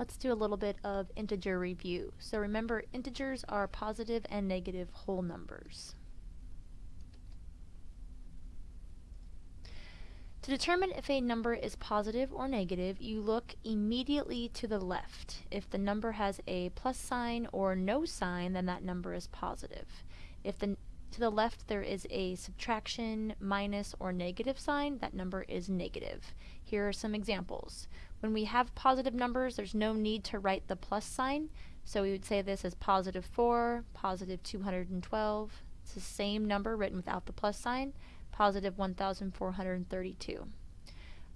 Let's do a little bit of integer review. So remember, integers are positive and negative whole numbers. To determine if a number is positive or negative, you look immediately to the left. If the number has a plus sign or no sign, then that number is positive. If the to the left there is a subtraction, minus, or negative sign, that number is negative. Here are some examples. When we have positive numbers, there's no need to write the plus sign, so we would say this as positive 4, positive 212. It's the same number written without the plus sign positive 1,432.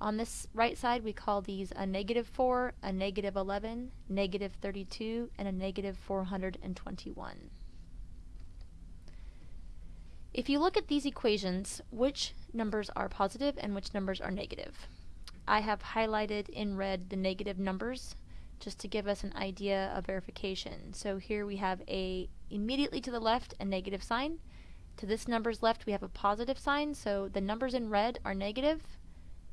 On this right side, we call these a negative 4, a negative 11, negative 32, and a negative 421. If you look at these equations, which numbers are positive and which numbers are negative? I have highlighted in red the negative numbers just to give us an idea of verification. So here we have a immediately to the left a negative sign, to this number's left, we have a positive sign, so the numbers in red are negative,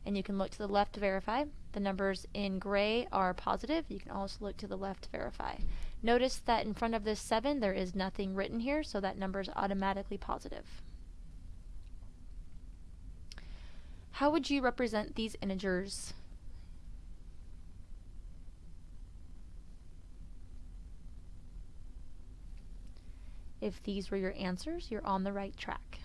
and you can look to the left to verify. The numbers in gray are positive. You can also look to the left to verify. Notice that in front of this 7, there is nothing written here, so that number is automatically positive. How would you represent these integers If these were your answers, you're on the right track.